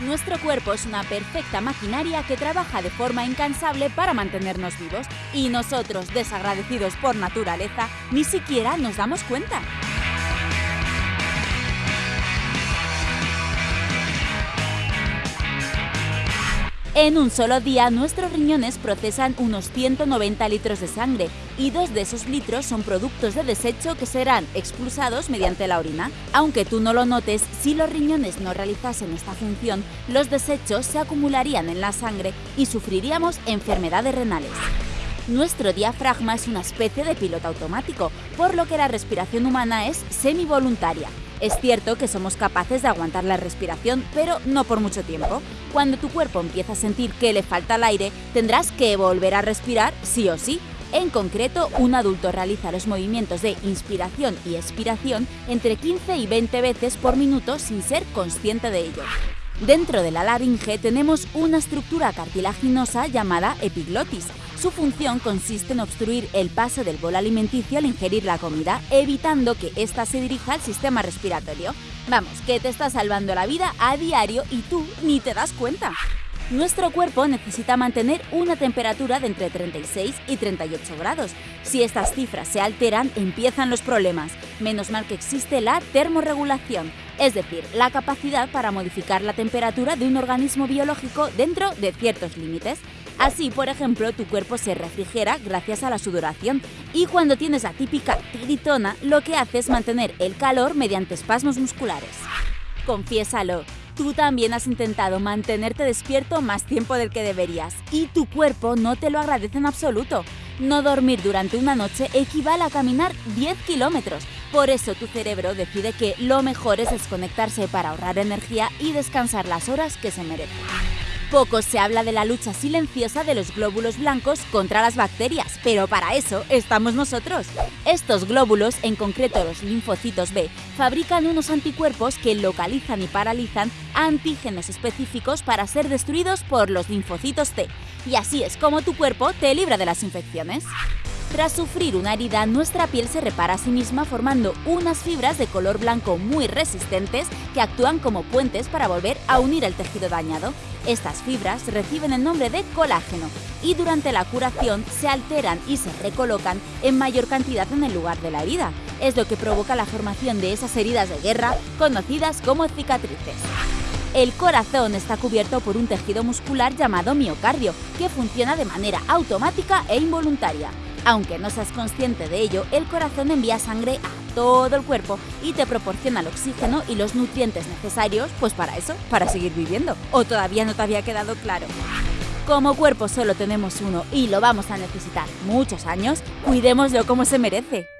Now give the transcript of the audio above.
Nuestro cuerpo es una perfecta maquinaria que trabaja de forma incansable para mantenernos vivos y nosotros, desagradecidos por naturaleza, ni siquiera nos damos cuenta. En un solo día, nuestros riñones procesan unos 190 litros de sangre y dos de esos litros son productos de desecho que serán expulsados mediante la orina. Aunque tú no lo notes, si los riñones no realizasen esta función, los desechos se acumularían en la sangre y sufriríamos enfermedades renales. Nuestro diafragma es una especie de piloto automático, por lo que la respiración humana es semi-voluntaria. Es cierto que somos capaces de aguantar la respiración, pero no por mucho tiempo. Cuando tu cuerpo empieza a sentir que le falta el aire, tendrás que volver a respirar sí o sí. En concreto, un adulto realiza los movimientos de inspiración y expiración entre 15 y 20 veces por minuto sin ser consciente de ello. Dentro de la laringe tenemos una estructura cartilaginosa llamada epiglotis, su función consiste en obstruir el paso del bolo alimenticio al ingerir la comida, evitando que ésta se dirija al sistema respiratorio. Vamos, que te está salvando la vida a diario y tú ni te das cuenta. Nuestro cuerpo necesita mantener una temperatura de entre 36 y 38 grados. Si estas cifras se alteran, empiezan los problemas. Menos mal que existe la termorregulación, es decir, la capacidad para modificar la temperatura de un organismo biológico dentro de ciertos límites. Así, por ejemplo, tu cuerpo se refrigera gracias a la sudoración y cuando tienes la típica tiritona, lo que hace es mantener el calor mediante espasmos musculares. Confiésalo, tú también has intentado mantenerte despierto más tiempo del que deberías y tu cuerpo no te lo agradece en absoluto. No dormir durante una noche equivale a caminar 10 kilómetros. Por eso tu cerebro decide que lo mejor es desconectarse para ahorrar energía y descansar las horas que se merece. Poco se habla de la lucha silenciosa de los glóbulos blancos contra las bacterias, pero para eso estamos nosotros. Estos glóbulos, en concreto los linfocitos B, fabrican unos anticuerpos que localizan y paralizan antígenos específicos para ser destruidos por los linfocitos T. Y así es como tu cuerpo te libra de las infecciones. Tras sufrir una herida, nuestra piel se repara a sí misma formando unas fibras de color blanco muy resistentes que actúan como puentes para volver a unir el tejido dañado. Estas fibras reciben el nombre de colágeno y durante la curación se alteran y se recolocan en mayor cantidad en el lugar de la herida. Es lo que provoca la formación de esas heridas de guerra conocidas como cicatrices. El corazón está cubierto por un tejido muscular llamado miocardio, que funciona de manera automática e involuntaria. Aunque no seas consciente de ello, el corazón envía sangre a todo el cuerpo y te proporciona el oxígeno y los nutrientes necesarios, pues para eso, para seguir viviendo. ¿O todavía no te había quedado claro? Como cuerpo solo tenemos uno y lo vamos a necesitar muchos años, cuidémoslo como se merece.